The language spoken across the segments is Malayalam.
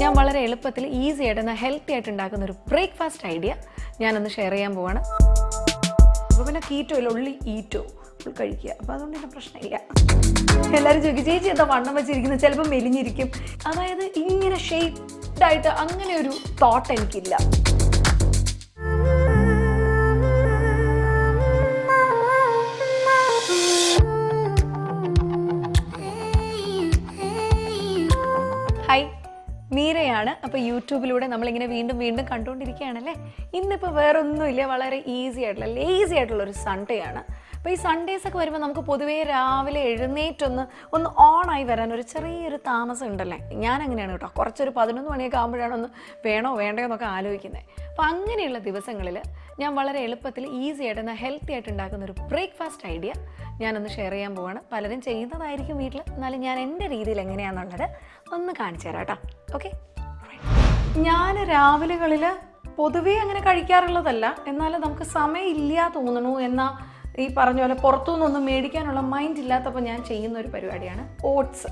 ഞാൻ വളരെ എളുപ്പത്തിൽ ഈസി ആയിട്ട് എന്നാൽ ഹെൽത്തി ആയിട്ട് ഉണ്ടാക്കുന്ന ഒരു ബ്രേക്ക്ഫാസ്റ്റ് ഐഡിയ ഞാനൊന്ന് ഷെയർ ചെയ്യാൻ പോവാണ്. അപ്പോൾ പിന്നെ കീറ്റോ ഇല്ല ഉള്ളി ഈറ്റോ ഫുൾ കഴിക്കുക. അപ്പോൾ അതുകൊണ്ട് തന്നെ പ്രശ്നമില്ല. എല്ലാവരും ചോദിക്കും ചേച്ചി എന്താ വണ്ണം വെച്ചിരിക്കുന്നത് ചിലപ്പോൾ മെലിഞ്ഞിരിക്കും. അതായത് ഇങ്ങനെ ഷേപ്ഡ് ആയിട്ട് അങ്ങനെ ഒരു തോട്ട് എനിക്കില്ല. ഹായ്. മീരയാണ്. അപ്പോൾ യൂട്യൂബിലൂടെ നമ്മളിങ്ങനെ വീണ്ടും വീണ്ടും കണ്ടുകൊണ്ടിരിക്കുകയാണല്ലേ? ഇന്നിപ്പോൾ വേറൊന്നുമില്ല. വളരെ ഈസി ആയിട്ടുള്ള ലേസി ആയിട്ടുള്ള ഒരു സൺഡേ ആണ്. അപ്പോൾ ഈ സൺഡേസ് ഒക്കെ വരുമ്പോൾ നമുക്ക് പൊതുവേ രാവിലെ എഴുന്നേറ്റൊന്ന് ഒന്ന് ഓണായി വരാൻ ഒരു ചെറിയൊരു താമസം ഉണ്ടല്ലേ? ഞാൻ അങ്ങനെയാണ് കേട്ടോ. കുറച്ചൊരു പതിനൊന്ന് മണിയൊക്കെ ആകുമ്പോഴാണ് ഒന്ന് വേണോ വേണ്ടയോ എന്നൊക്കെ ആലോചിക്കുന്നത് അപ്പോൾ അങ്ങനെയുള്ള ദിവസങ്ങളിൽ ഞാൻ വളരെ എളുപ്പത്തിൽ ഈസി ആയിട്ട് എന്നാൽ ഹെൽത്തി ആയിട്ട് ഉണ്ടാക്കുന്ന ഒരു ബ്രേക്ക്ഫാസ്റ്റ് ഐഡിയ ഞാനൊന്ന് ഷെയർ ചെയ്യാൻ പോവാണ്. പലരും ചെയ്യുന്നതായിരിക്കും വീട്ടിൽ എന്നാലും ഞാൻ എന്റെ രീതിയിൽ എങ്ങനെയാണെന്നുള്ളത് ഒന്ന് കാണിച്ചു തരാം കേട്ടോ. ഓക്കെ ഞാൻ രാവിലെകളിൽ പൊതുവേ അങ്ങനെ കഴിക്കാറുള്ളതല്ല. എന്നാലും നമുക്ക് സമയമില്ല തോന്നണു എന്നാൽ ഈ പറഞ്ഞ പോലെ പുറത്തുനിന്നൊന്നും മേടിക്കാനുള്ള മൈൻഡ് ഇല്ലാത്തപ്പോൾ ഞാൻ ചെയ്യുന്ന ഒരു പരിപാടിയാണ് ഓട്സ്.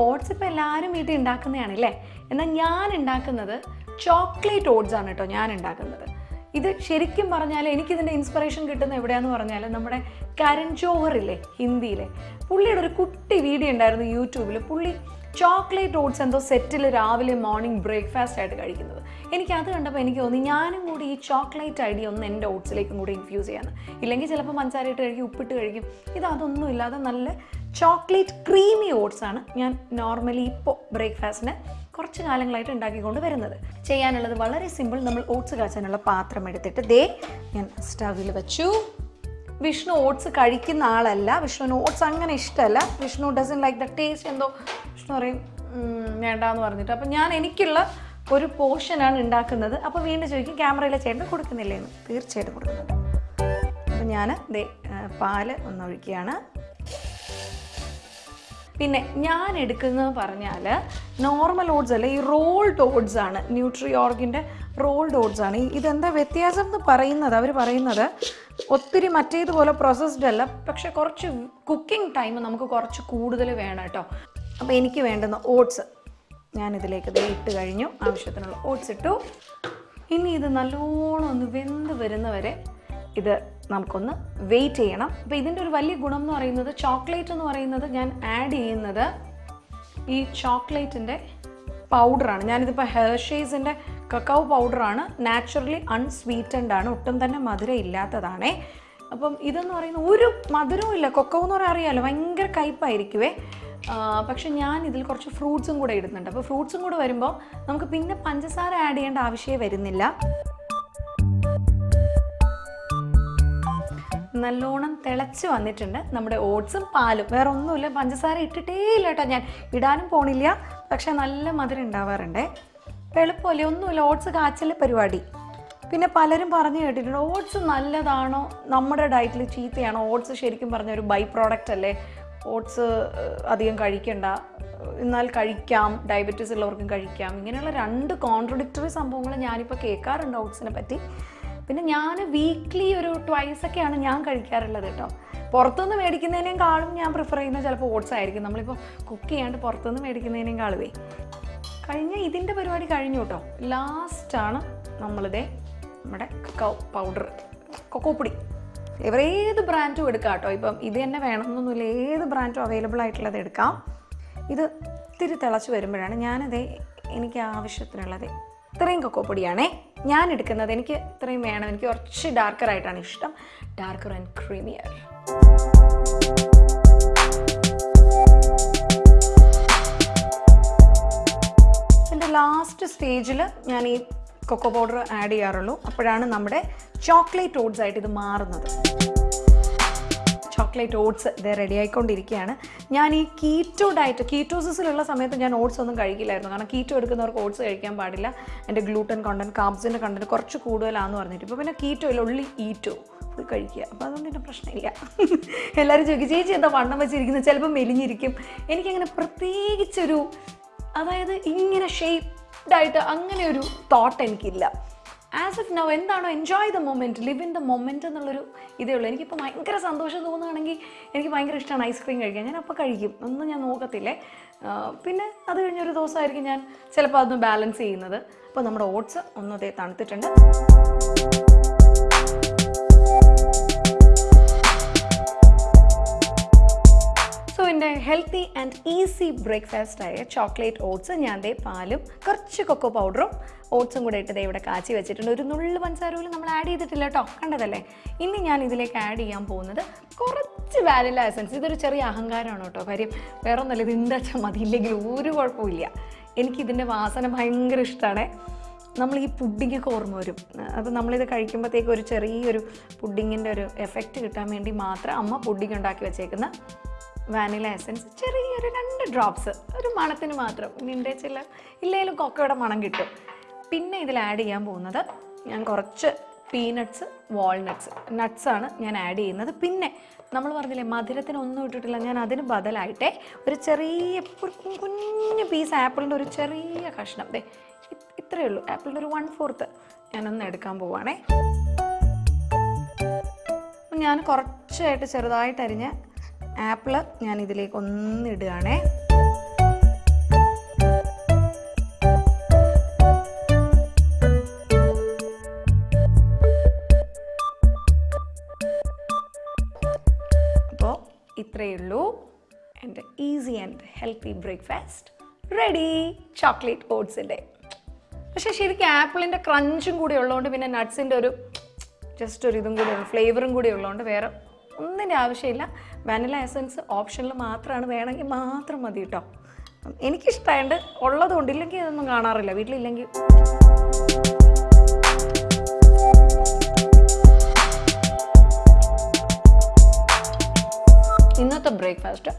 ഓട്സ് ഇപ്പോൾ എല്ലാവരും വീട്ടിൽ ഉണ്ടാക്കുന്നതാണ് അല്ലേ? എന്നാൽ ഞാൻ ഉണ്ടാക്കുന്നത് ചോക്ലേറ്റ് ഓട്സ് ആണ് കേട്ടോ ഞാൻ ഉണ്ടാക്കുന്നത്. ഇത് ശരിക്കും പറഞ്ഞാൽ എനിക്കിതിന്റെ ഇൻസ്പിറേഷൻ കിട്ടുന്ന എവിടെയാന്ന് പറഞ്ഞാൽ നമ്മുടെ കരൺ ജോഹറില്ലേ ഹിന്ദിയിലെ. പുള്ളിയുടെ ഒരു കുട്ടി വീഡിയോ ഉണ്ടായിരുന്നു യൂട്യൂബിൽ പുള്ളി ചോക്ലേറ്റ് ഓട്സ് എന്തോ സെറ്റിൽ രാവിലെ മോർണിംഗ് ബ്രേക്ക്ഫാസ്റ്റ് ആയിട്ട് കഴിക്കുന്നത്. എനിക്ക് അത് കണ്ടപ്പോൾ എനിക്ക് തോന്നി ഞാനും കൂടി ഈ ചോക്ലേറ്റ് ഐഡിയ ഒന്ന് എന്റെ ഓട്സിലേക്കും കൂടി ഇൻഫ്യൂസ് ചെയ്യാന്ന്. ഇല്ലെങ്കിൽ ചിലപ്പോൾ പഞ്ചാര ഇട്ട് കഴിക്കും ഉപ്പിട്ട് കഴിക്കും. ഇത് അതൊന്നും ഇല്ലാതെ നല്ല ചോക്ലേറ്റ് ക്രീമി ഓട്സ് ആണ് ഞാൻ നോർമലി ഇപ്പോൾ ബ്രേക്ക്ഫാസ്റ്റിന് കുറച്ച് കാലങ്ങളായിട്ട് ഉണ്ടാക്കിക്കൊണ്ട് വരുന്നത്. ചെയ്യാനുള്ളത് വളരെ സിമ്പിൾ നമ്മൾ ഓട്സ് കാച്ചാനുള്ള പാത്രം എടുത്തിട്ട് ദേ ഞാൻ സ്റ്റവിൽ വെച്ചു. വിഷ്ണു ഓട്സ് കഴിക്കുന്ന ആളല്ല. വിഷ്ണുവിന് ഓട്സ് അങ്ങനെ ഇഷ്ടമല്ല Vishnu doesn't like the taste എന്തോ പറയും "ഉം, വേണ്ടാന്ന് പറഞ്ഞിട്ട്. അപ്പം ഞാൻ എനിക്കുള്ള ഒരു പോർഷനാണ് ഉണ്ടാക്കുന്നത്. അപ്പോൾ വീണ്ടും ചോദിക്കും ക്യാമറയിലെ ചേട്ടൻ കൊടുക്കുന്നില്ലേ? എന്ന്. തീർച്ചയായിട്ടും കൊടുക്കുന്നുണ്ട്. അപ്പം ഞാൻ ദേ പാൽ ഒന്നൊഴിക്കുകയാണ്. പിന്നെ ഞാൻ എടുക്കുന്നത് പറഞ്ഞാൽ നോർമൽ ഓട്സ് അല്ല ഈ റോൾഡ് ഓട്സ് ആണ്. ന്യൂട്രി ഓർഗിന്റെ റോൾഡ് ഓട്സ് ആണ് ഇതെന്താ വ്യത്യാസം എന്ന് പറയുന്നത്? അവർ പറയുന്നത് ഒത്തിരി മറ്റേതുപോലെ പ്രോസസ്ഡ് അല്ല പക്ഷെ കുറച്ച് കുക്കിംഗ് ടൈം നമുക്ക് കുറച്ച് കൂടുതൽ വേണം കേട്ടോ. അപ്പോൾ എനിക്ക് വേണ്ടുന്ന ഓട്സ് ഞാനിതിലേക്ക് ദേ ഇട്ട് കഴിഞ്ഞു. ആവശ്യത്തിനുള്ള ഓട്സ് ഇട്ടു. ഇനി ഇത് നല്ലോണം ഒന്ന് വെന്ത് വരുന്നവരെ ഇത് നമുക്കൊന്ന് വെയിറ്റ് ചെയ്യണം. അപ്പോൾ ഇതിന്റെ ഒരു വലിയ ഗുണം എന്ന് പറയുന്നത് ചോക്ലേറ്റ് എന്ന് പറയുന്നത് ഞാൻ ആഡ് ചെയ്യുന്നത് ഈ ചോക്ലേറ്റിന്റെ പൗഡറാണ് ഞാനിതിപ്പോൾ ഹെർഷേസിന്റെ കക്കാവ് പൗഡറാണ് നാച്ചുറലി അൺസ്വീറ്റൻഡ് ആണ്. ഒട്ടും തന്നെ മധുരം ഇല്ലാത്തതാണേ. അപ്പം ഇതെന്ന് പറയുന്ന ഒരു മധുരവും ഇല്ല. കൊക്കവും എന്ന് പറയാൻ അറിയാമല്ലോ ഭയങ്കര കയ്പായിരിക്കുവേ. പക്ഷെ ഞാൻ ഇതിൽ കുറച്ച് ഫ്രൂട്ട്സും കൂടെ ഇടുന്നുണ്ട്. അപ്പോൾ ഫ്രൂട്ട്സും കൂടെ വരുമ്പോൾ നമുക്ക് പിന്നെ പഞ്ചസാര ആഡ് ചെയ്യേണ്ട ആവശ്യമേ വരുന്നില്ല. നല്ലോണം തിളച്ച് വന്നിട്ടുണ്ട് നമ്മുടെ ഓട്സും പാലും. വേറെ ഒന്നുമില്ല പഞ്ചസാര ഇട്ടിട്ടേ ഇല്ല കേട്ടോ ഞാൻ. ഇടാനും പോണില്ല പക്ഷെ നല്ല മധുരം ഉണ്ടാവാറുണ്ട്. എളുപ്പമല്ലേ? ഒന്നുമില്ല ഓട്സ് കാച്ചൽ പരിപാടി. പിന്നെ പലരും പറഞ്ഞു കേട്ടിട്ടുണ്ട് ഓട്സ് നല്ലതാണോ? നമ്മുടെ ഡയറ്റിൽ ചീത്തയാണോ? ഓട്സ് ശരിക്കും പറഞ്ഞ ഒരു ബൈ പ്രോഡക്റ്റ് അല്ലേ? ഓട്സ് അധികം കഴിക്കണ്ട. എന്നാൽ കഴിക്കാം ഡയബറ്റീസ് ഉള്ളവർക്കും കഴിക്കാം. ഇങ്ങനെയുള്ള രണ്ട് കോൺട്രഡിക്ടറി സംഭവങ്ങൾ ഞാനിപ്പോൾ കേൾക്കാറുണ്ട് ഓട്സിനെ പറ്റി. പിന്നെ ഞാൻ വീക്ക്ലി ഒരു ട്വൈസ് ഒക്കെയാണ് ഞാൻ കഴിക്കാറുള്ളത് കേട്ടോ. പുറത്തുനിന്ന് മേടിക്കുന്നതിനേക്കാളും ഞാൻ പ്രിഫർ ചെയ്യുന്നത് ചിലപ്പോൾ ഓട്സ് ആയിരിക്കും. നമ്മളിപ്പോൾ കുക്ക് ചെയ്യാണ്ട് പുറത്തുനിന്ന് മേടിക്കുന്നതിനേക്കാളുവേ കഴിഞ്ഞ ഇതിന്റെ പരിപാടി കഴിഞ്ഞു കേട്ടോ. ലാസ്റ്റാണ് നമ്മളിതേ നമ്മുടെ കക്കോ പൗഡർ കൊക്കോപ്പൊടി ഇവർ ഏത് ബ്രാൻഡും എടുക്കാം കേട്ടോ. ഇപ്പം ഇത് തന്നെ വേണമെന്നൊന്നുമില്ല. ഏത് ബ്രാൻഡും അവൈലബിൾ ആയിട്ടുള്ളത് എടുക്കാം. ഇത് ഇത്തിരി തിളച്ച് വരുമ്പോഴാണ് ഞാനത് എനിക്ക് ആവശ്യത്തിനുള്ളത്. ഇത്രയും കൊക്കോ പൊടിയാണേ. ഞാൻ എടുക്കുന്നത് എനിക്ക് ഇത്രയും വേണം. എനിക്ക് കുറച്ച് ഡാർക്കർ ആയിട്ടാണ് ഇഷ്ടം. ഡാർക്കർ ആൻഡ് ക്രീമിയർ എന്റെ ലാസ്റ്റ് സ്റ്റേജിൽ ഞാൻ ഈ കൊക്കോ പൗഡർ ആഡ് ചെയ്യാറുള്ളൂ. അപ്പോഴാണ് നമ്മുടെ ചോക്ലേറ്റ് ഓട്സ് ആയിട്ട് ഇത് മാറുന്നത്. ചോക്ലേറ്റ് ഓട്സ് ഇത് റെഡി ആയിക്കൊണ്ടിരിക്കുകയാണ്. ഞാൻ ഈ കീറ്റോ ഡയറ്റ് കീറ്റോസിസിലുള്ള സമയത്ത് ഞാൻ ഓട്സ് ഒന്നും കഴിക്കില്ലായിരുന്നു. കാരണം കീറ്റോ എടുക്കുന്നവർക്ക് ഓട്സ് കഴിക്കാൻ പാടില്ല. എന്റെ ഗ്ലൂട്ടൻ കണ്ടന്റ് കാബ്സിന്റെ കണ്ടന്റ് കുറച്ച് കൂടുതലാണെന്ന് പറഞ്ഞിട്ട്. ഇപ്പോൾ പിന്നെ കീറ്റോ ഇല്ല ഉള്ളി ഈറ്റോ ഫുൾ കഴിക്കുക. അപ്പോൾ അതുകൊണ്ട് എന്റെ പ്രശ്നമില്ല. എല്ലാവരും ചോദിക്കും ചേച്ചി എന്താ വണ്ണം വെച്ചിരിക്കുന്നത്? ചിലപ്പോൾ മെലിഞ്ഞിരിക്കും. എനിക്കങ്ങനെ പ്രത്യേകിച്ചൊരു അതായത് ഇങ്ങനെ ഷേപ്ഡ് ആയിട്ട് അങ്ങനെ ഒരു തോട്ട് എനിക്കില്ല. ആസ് ഇഫ് നൗ എന്താണോ enjoy the moment live in the moment എന്നുള്ളൊരു ഇതേ ഉള്ളൂ. എനിക്കിപ്പോൾ ഭയങ്കര സന്തോഷം തോന്നുകയാണെങ്കിൽ എനിക്ക് ഭയങ്കര ഇഷ്ടമാണ് ഐസ്ക്രീം കഴിക്കാൻ. ഞാൻ അപ്പോൾ കഴിക്കും. ഒന്നും ഞാൻ നോക്കത്തില്ലേ. പിന്നെ അത് കഴിഞ്ഞൊരു ദിവസമായിരിക്കും ഞാൻ ചിലപ്പോൾ അതൊന്ന് ബാലൻസ് ചെയ്യുന്നത്. അപ്പോൾ നമ്മുടെ ഓട്സ് ഒന്നതേ തണുത്തിട്ടുണ്ട്. എന്റെ ഹെൽത്തി ആൻഡ് ഈസി ബ്രേക്ക്ഫാസ്റ്റ് ആയ ചോക്ലേറ്റ് ഓട്സ് ഞാൻ ദേ പാലും കുറച്ച് കൊക്കോ പൗഡറും ഓട്സും കൂടെ ഇട്ട് ദേ ഇവിടെ കാച്ചി വെച്ചിട്ടുണ്ട്. ഒരു നുള്ളു പഞ്ചസാര പോലും നമ്മൾ ആഡ് ചെയ്തിട്ടില്ല കേട്ടോ കണ്ടതല്ലേ? ഇനി ഞാൻ ഇതിലേക്ക് ആഡ് ചെയ്യാൻ പോകുന്നത് കുറച്ച് വാനില എസൻസ് ഇതൊരു ചെറിയ അഹങ്കാരമാണ് കേട്ടോ കാര്യം വേറെ ഒന്നല്ല ഇത് എന്താ വെച്ചാൽ മതി. ഇല്ലെങ്കിൽ ഒരു കുഴപ്പമില്ല എനിക്കിതിന്റെ വാസന ഭയങ്കര ഇഷ്ടമാണ് നമ്മൾ ഈ പുഡിങ്ങൊക്കെ ഓർമ്മ വരും. അത് നമ്മളിത് കഴിക്കുമ്പോഴത്തേക്ക് ഒരു ചെറിയൊരു പുഡിങ്ങിന്റെ ഒരു എഫക്റ്റ് കിട്ടാൻ വേണ്ടി മാത്രം അമ്മ പുഡിങ് ഉണ്ടാക്കി വെച്ചേക്കുന്ന വാനില എസൻസ് ചെറിയൊരു രണ്ട് ഡ്രോപ്സ് ഒരു മണത്തിന് മാത്രം. നിന്റെ ചില ഇല്ലെങ്കിലും കൊക്കയുടെ മണം കിട്ടും. പിന്നെ ഇതിൽ ആഡ് ചെയ്യാൻ പോകുന്നത് ഞാൻ കുറച്ച് പീനട്ട്സ് വാൾനട്ട്സ് നട്ട്സാണ് ഞാൻ ആഡ് ചെയ്യുന്നത്. പിന്നെ നമ്മൾ പറഞ്ഞില്ലേ മധുരത്തിന് ഒന്നും ഇട്ടിട്ടില്ല. ഞാൻ അതിന് ബദലായിട്ടേ ഒരു ചെറിയ കുഞ്ഞു പീസ് ആപ്പിളിന്റെ ഒരു ചെറിയ കഷ്ണം. ദേ ഇത്രയേ ഉള്ളൂ. ആപ്പിളിന്റെ ഒരു വൺ ഫോർത്ത് ഞാനൊന്ന് എടുക്കാൻ പോവാണേ. ഞാൻ കുറച്ചായിട്ട് ചെറുതായിട്ട് ആപ്പിൾ ഞാൻ ഇതിലേക്ക് ഒന്ന് ഇടുകയാണേ അപ്പോൾ ഇത്രയേ ഉള്ളൂ. എന്റെ easy and healthy breakfast ready chocolate ഓട്സിന്റെ പക്ഷേ ശരിക്കും ആപ്പിളിന്റെ ക്രഞ്ചും കൂടി ഉള്ളതുകൊണ്ട് പിന്നെ നട്ട്സിന്റെ ഒരു ജസ്റ്റ് ഒരു ഇതും കൂടി ഫ്ലേവറും കൂടി ഉള്ളതുകൊണ്ട് വേറെ ഒന്നിന്റെ ആവശ്യമില്ല. വാനില എസൻസ് ഓപ്ഷനിൽ മാത്രമാണ് വേണമെങ്കിൽ മാത്രം മതി കേട്ടോ എനിക്കിഷ്ടമായത് ഉള്ളതുകൊണ്ട് ഇല്ലെങ്കിൽ ഇതൊന്നും കാണാറില്ല. വീട്ടിലില്ലെങ്കിൽ. ഇന്നത്തെ ബ്രേക്ക്ഫാസ്റ്റ്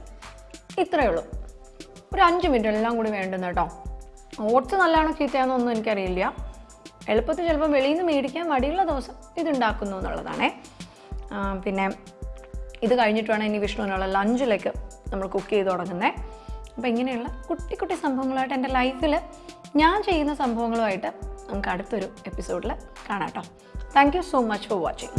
ഇത്രയേ ഉള്ളൂ. ഒരു അഞ്ച് മിനിറ്റ് എല്ലാം കൂടി വേണ്ടുന്ന കേട്ടോ ഓട്സ് നല്ലതാണോ ചീത്തയാണെന്നൊന്നും എനിക്കറിയില്ല. എളുപ്പത്തിൽ ചിലപ്പം വെളിയിൽ നിന്ന് മേടിക്കാൻ മടിയുള്ള ദിവസം ഇതുണ്ടാക്കുന്നു എന്നുള്ളതാണേ. പിന്നെ ഇത് കഴിഞ്ഞിട്ട് വേണം ഇനി വിഷ്ണുവിനുള്ള ലഞ്ചിലേക്ക് നമ്മൾ കുക്ക് ചെയ്ത് തുടങ്ങുന്നത് അപ്പോൾ ഇങ്ങനെയുള്ള കുട്ടി കുട്ടി സംഭവങ്ങളായിട്ട് എന്റെ ലൈഫിൽ ഞാൻ ചെയ്യുന്ന സംഭവങ്ങളുമായിട്ട് നമുക്ക് അടുത്തൊരു എപ്പിസോഡിൽ കാണാം കേട്ടോ. Thank you so much for watching